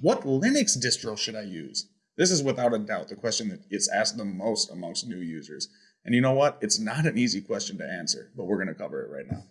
What Linux distro should I use? This is without a doubt the question that gets asked the most amongst new users. And you know what? It's not an easy question to answer, but we're going to cover it right now.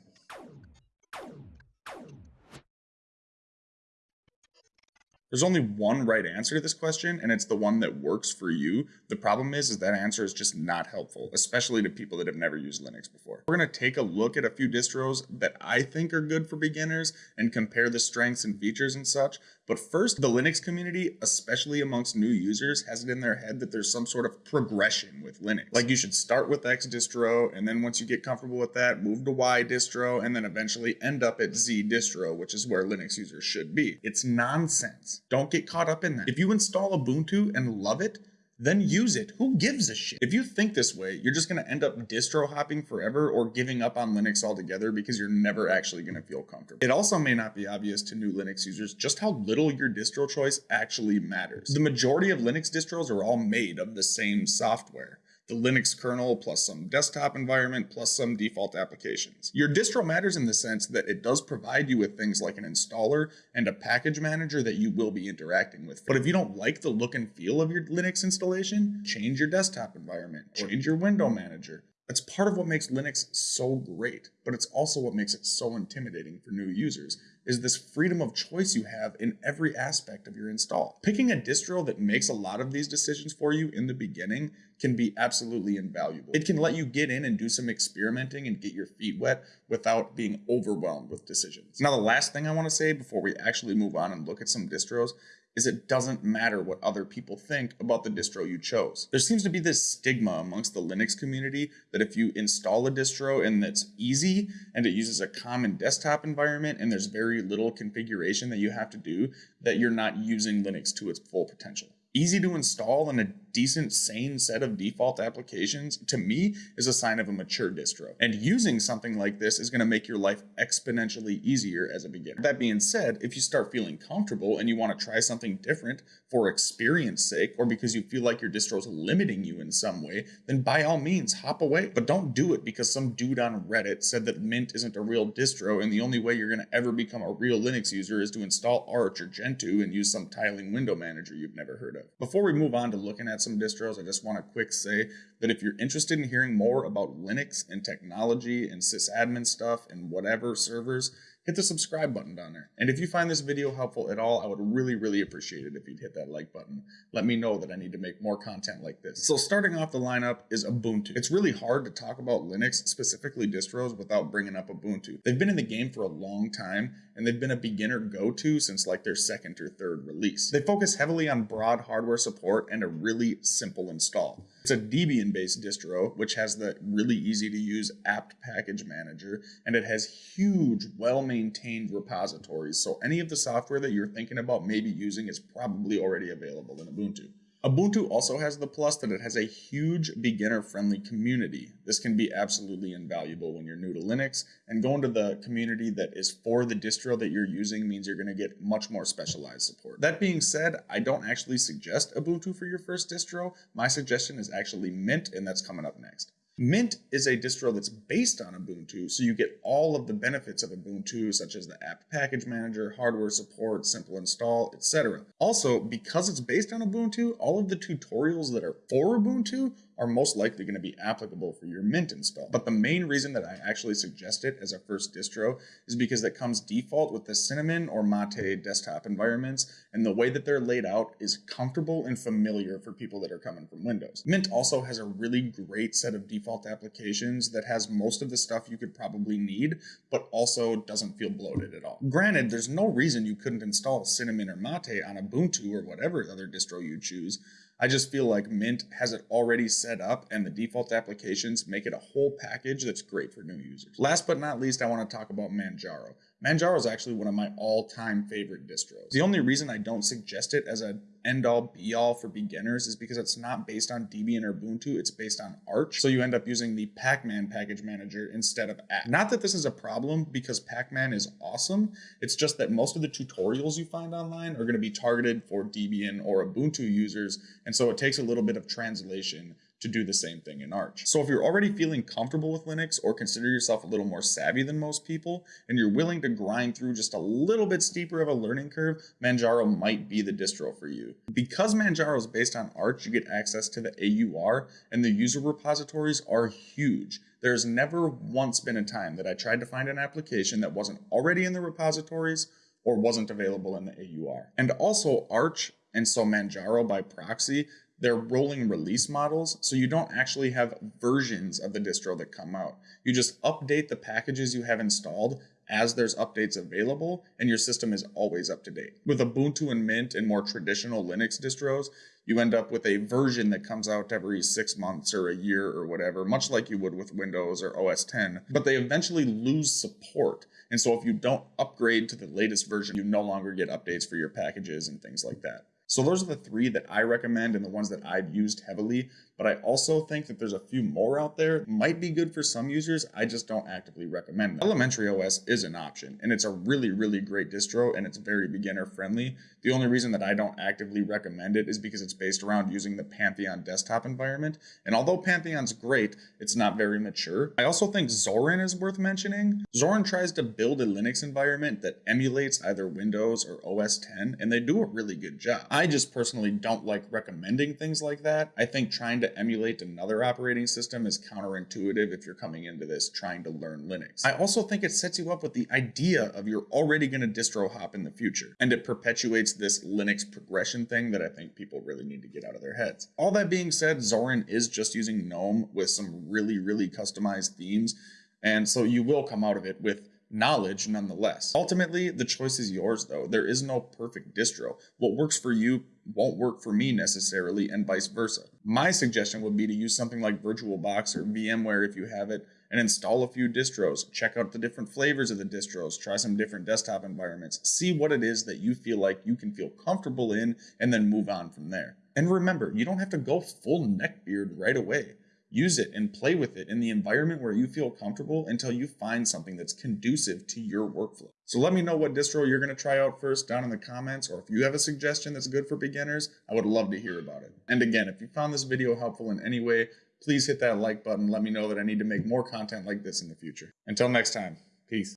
There's only one right answer to this question, and it's the one that works for you. The problem is, is that answer is just not helpful, especially to people that have never used Linux before. We're going to take a look at a few distros that I think are good for beginners and compare the strengths and features and such. But first, the Linux community, especially amongst new users, has it in their head that there's some sort of progression with Linux. Like you should start with X distro, and then once you get comfortable with that, move to Y distro, and then eventually end up at Z distro, which is where Linux users should be. It's nonsense. Don't get caught up in that. If you install Ubuntu and love it, then use it. Who gives a shit? If you think this way, you're just going to end up distro hopping forever or giving up on Linux altogether because you're never actually going to feel comfortable. It also may not be obvious to new Linux users just how little your distro choice actually matters. The majority of Linux distros are all made of the same software the Linux kernel plus some desktop environment plus some default applications. Your distro matters in the sense that it does provide you with things like an installer and a package manager that you will be interacting with. But if you don't like the look and feel of your Linux installation, change your desktop environment, change your window manager, that's part of what makes Linux so great, but it's also what makes it so intimidating for new users, is this freedom of choice you have in every aspect of your install. Picking a distro that makes a lot of these decisions for you in the beginning can be absolutely invaluable. It can let you get in and do some experimenting and get your feet wet without being overwhelmed with decisions. Now, the last thing I want to say before we actually move on and look at some distros is it doesn't matter what other people think about the distro you chose. There seems to be this stigma amongst the Linux community that if you install a distro and that's easy and it uses a common desktop environment and there's very little configuration that you have to do, that you're not using Linux to its full potential easy to install and a decent sane set of default applications to me is a sign of a mature distro. And using something like this is going to make your life exponentially easier as a beginner. That being said if you start feeling comfortable and you want to try something different for experience sake or because you feel like your distro is limiting you in some way then by all means hop away. But don't do it because some dude on reddit said that mint isn't a real distro and the only way you're going to ever become a real linux user is to install arch or gentoo and use some tiling window manager you've never heard of. Before we move on to looking at some distros, I just want to quick say that if you're interested in hearing more about Linux and technology and sysadmin stuff and whatever servers, hit the subscribe button down there. And if you find this video helpful at all, I would really, really appreciate it if you'd hit that like button. Let me know that I need to make more content like this. So starting off the lineup is Ubuntu. It's really hard to talk about Linux, specifically distros, without bringing up Ubuntu. They've been in the game for a long time, and they've been a beginner go-to since like their second or third release. They focus heavily on broad hardware support and a really simple install. It's a Debian based distro, which has the really easy to use apt package manager, and it has huge, well maintained repositories. So any of the software that you're thinking about maybe using is probably already available in Ubuntu. Ubuntu also has the plus that it has a huge beginner friendly community. This can be absolutely invaluable when you're new to Linux and going to the community that is for the distro that you're using means you're going to get much more specialized support. That being said, I don't actually suggest Ubuntu for your first distro. My suggestion is actually Mint and that's coming up next. Mint is a distro that's based on Ubuntu, so you get all of the benefits of Ubuntu, such as the apt package manager, hardware support, simple install, etc. Also, because it's based on Ubuntu, all of the tutorials that are for Ubuntu are most likely going to be applicable for your Mint install. But the main reason that I actually suggest it as a first distro is because it comes default with the Cinnamon or Mate desktop environments, and the way that they're laid out is comfortable and familiar for people that are coming from Windows. Mint also has a really great set of default applications that has most of the stuff you could probably need, but also doesn't feel bloated at all. Granted, there's no reason you couldn't install Cinnamon or Mate on Ubuntu or whatever other distro you choose, I just feel like Mint has it already set up and the default applications make it a whole package that's great for new users. Last but not least, I want to talk about Manjaro. Manjaro is actually one of my all-time favorite distros. The only reason I don't suggest it as an end-all be-all for beginners is because it's not based on Debian or Ubuntu, it's based on Arch. So you end up using the Pacman package manager instead of apt. Not that this is a problem because Pacman is awesome, it's just that most of the tutorials you find online are going to be targeted for Debian or Ubuntu users, and so it takes a little bit of translation to do the same thing in Arch. So if you're already feeling comfortable with Linux or consider yourself a little more savvy than most people, and you're willing to grind through just a little bit steeper of a learning curve, Manjaro might be the distro for you. Because Manjaro is based on Arch, you get access to the AUR, and the user repositories are huge. There's never once been a time that I tried to find an application that wasn't already in the repositories or wasn't available in the AUR. And also Arch and so Manjaro by proxy they're rolling release models, so you don't actually have versions of the distro that come out. You just update the packages you have installed as there's updates available, and your system is always up to date. With Ubuntu and Mint and more traditional Linux distros, you end up with a version that comes out every six months or a year or whatever, much like you would with Windows or OS 10, but they eventually lose support. And so if you don't upgrade to the latest version, you no longer get updates for your packages and things like that. So those are the three that I recommend and the ones that I've used heavily. But I also think that there's a few more out there might be good for some users. I just don't actively recommend them. Elementary OS is an option and it's a really, really great distro and it's very beginner friendly. The only reason that I don't actively recommend it is because it's based around using the Pantheon desktop environment. And although Pantheon's great, it's not very mature. I also think Zorin is worth mentioning. Zorin tries to build a Linux environment that emulates either Windows or OS 10 and they do a really good job. I just personally don't like recommending things like that. I think trying to emulate another operating system is counterintuitive if you're coming into this trying to learn Linux. I also think it sets you up with the idea of you're already going to distro hop in the future, and it perpetuates this Linux progression thing that I think people really need to get out of their heads. All that being said, Zorin is just using GNOME with some really, really customized themes, and so you will come out of it with knowledge nonetheless. Ultimately, the choice is yours though. There is no perfect distro. What works for you won't work for me necessarily and vice versa. My suggestion would be to use something like VirtualBox or VMware if you have it and install a few distros, check out the different flavors of the distros, try some different desktop environments, see what it is that you feel like you can feel comfortable in and then move on from there. And remember, you don't have to go full neckbeard right away. Use it and play with it in the environment where you feel comfortable until you find something that's conducive to your workflow. So let me know what distro you're going to try out first down in the comments, or if you have a suggestion that's good for beginners, I would love to hear about it. And again, if you found this video helpful in any way, please hit that like button. Let me know that I need to make more content like this in the future. Until next time, peace.